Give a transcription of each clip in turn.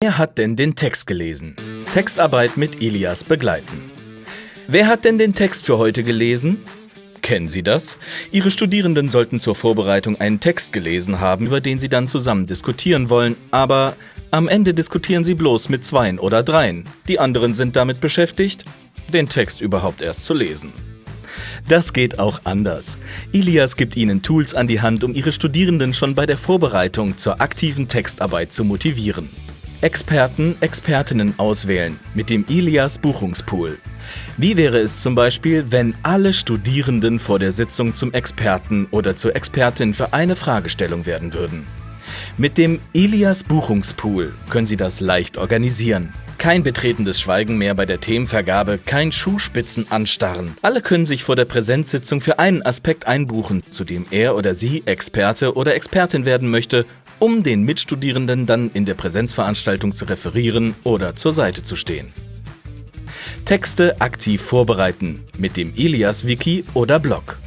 Wer hat denn den Text gelesen? Textarbeit mit Elias begleiten. Wer hat denn den Text für heute gelesen? Kennen Sie das? Ihre Studierenden sollten zur Vorbereitung einen Text gelesen haben, über den Sie dann zusammen diskutieren wollen, aber am Ende diskutieren Sie bloß mit Zweien oder Dreien. Die anderen sind damit beschäftigt, den Text überhaupt erst zu lesen. Das geht auch anders. Ilias gibt Ihnen Tools an die Hand, um Ihre Studierenden schon bei der Vorbereitung zur aktiven Textarbeit zu motivieren. Experten, Expertinnen auswählen mit dem Ilias Buchungspool. Wie wäre es zum Beispiel, wenn alle Studierenden vor der Sitzung zum Experten oder zur Expertin für eine Fragestellung werden würden? Mit dem Ilias Buchungspool können Sie das leicht organisieren. Kein betretendes Schweigen mehr bei der Themenvergabe, kein Schuhspitzen anstarren. Alle können sich vor der Präsenzsitzung für einen Aspekt einbuchen, zu dem er oder sie Experte oder Expertin werden möchte um den Mitstudierenden dann in der Präsenzveranstaltung zu referieren oder zur Seite zu stehen. Texte aktiv vorbereiten mit dem Ilias-Wiki oder Blog.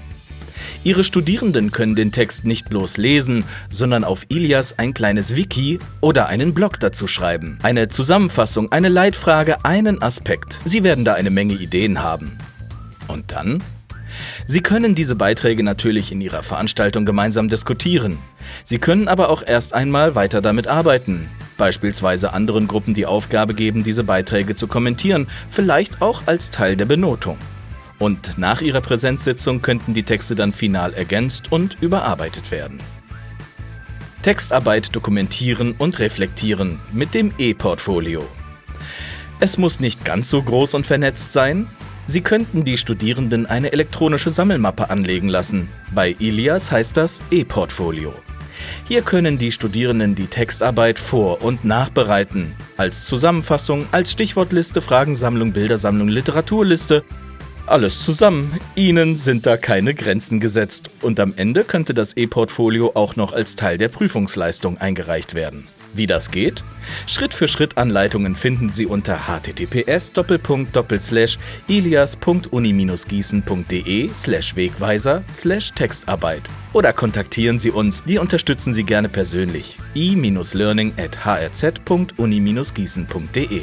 Ihre Studierenden können den Text nicht bloß lesen, sondern auf Ilias ein kleines Wiki oder einen Blog dazu schreiben. Eine Zusammenfassung, eine Leitfrage, einen Aspekt. Sie werden da eine Menge Ideen haben. Und dann? Sie können diese Beiträge natürlich in Ihrer Veranstaltung gemeinsam diskutieren. Sie können aber auch erst einmal weiter damit arbeiten. Beispielsweise anderen Gruppen die Aufgabe geben, diese Beiträge zu kommentieren, vielleicht auch als Teil der Benotung. Und nach Ihrer Präsenzsitzung könnten die Texte dann final ergänzt und überarbeitet werden. Textarbeit dokumentieren und reflektieren mit dem E-Portfolio. Es muss nicht ganz so groß und vernetzt sein, Sie könnten die Studierenden eine elektronische Sammelmappe anlegen lassen. Bei Ilias heißt das E-Portfolio. Hier können die Studierenden die Textarbeit vor- und nachbereiten. Als Zusammenfassung, als Stichwortliste, Fragensammlung, Bildersammlung, Literaturliste. Alles zusammen. Ihnen sind da keine Grenzen gesetzt. Und am Ende könnte das E-Portfolio auch noch als Teil der Prüfungsleistung eingereicht werden. Wie das geht? Schritt für Schritt Anleitungen finden Sie unter https ilias.uni-gießen.de Wegweiser Textarbeit oder kontaktieren Sie uns, wir unterstützen Sie gerne persönlich. i-learning at hrz.uni-gießen.de